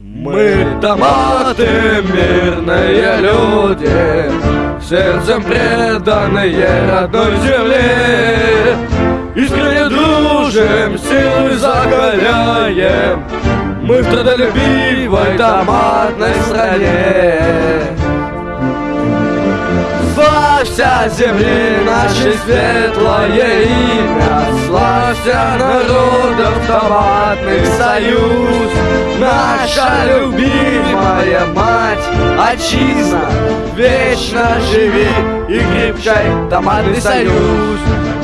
Мы томаты, мирные люди, Сердцем преданные родной земле. Искренне дружим, силы закаляем, Мы в трудолюбивой томатной стране. Славься земли нашей светлое имя Славься народов томатный союз. Наша любимая мать, отчизна. Вечно живи и крепчай томатный союз.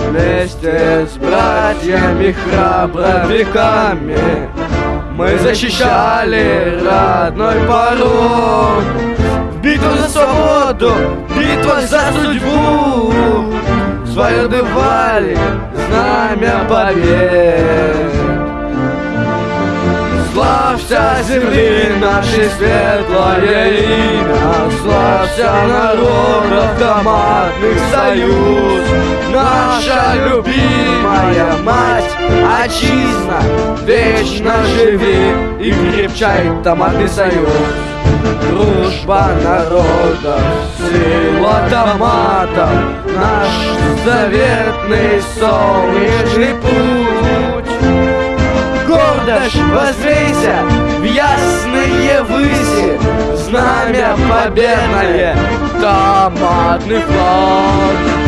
Вместе с братьями храбровиками Мы защищали родной порог. Битва за свободу, битва за судьбу Свое дывали знамя побед. Славься земли нашей светлое имя Славься народов командных союз. Наша любимая мать, отчизна Вечно живи и крепчай томатный союз. Дружба народов, сила томатов Заветный солнечный путь. Гордо ж возвейся в ясные выси. Знамя победное, томатный флаг